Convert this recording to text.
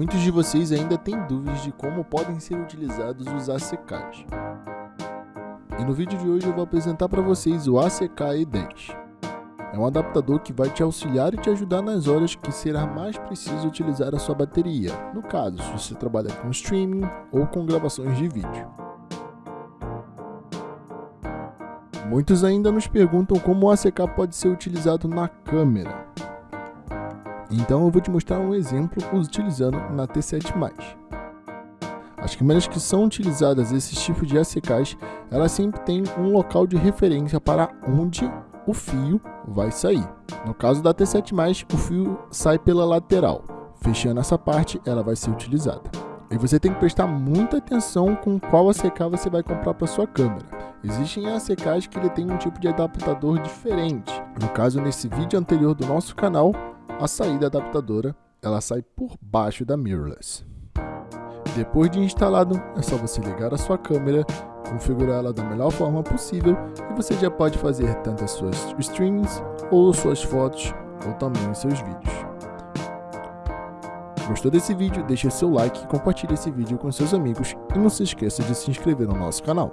Muitos de vocês ainda têm dúvidas de como podem ser utilizados os ACKs. E no vídeo de hoje eu vou apresentar para vocês o ACK E10. É um adaptador que vai te auxiliar e te ajudar nas horas que será mais preciso utilizar a sua bateria, no caso, se você trabalha com streaming ou com gravações de vídeo. Muitos ainda nos perguntam como o ACK pode ser utilizado na câmera. Então eu vou te mostrar um exemplo utilizando na T7+. As câmeras que são utilizadas esses tipos de ACKs, elas sempre têm um local de referência para onde o fio vai sair. No caso da T7+, o fio sai pela lateral. Fechando essa parte, ela vai ser utilizada. E você tem que prestar muita atenção com qual ACK você vai comprar para sua câmera. Existem ACKs que ele tem um tipo de adaptador diferente. No caso, nesse vídeo anterior do nosso canal, a saída adaptadora ela sai por baixo da mirrorless. Depois de instalado, é só você ligar a sua câmera, configurar ela da melhor forma possível e você já pode fazer tanto as suas streams, ou suas fotos, ou também os seus vídeos. Gostou desse vídeo? Deixe seu like e compartilhe esse vídeo com seus amigos e não se esqueça de se inscrever no nosso canal.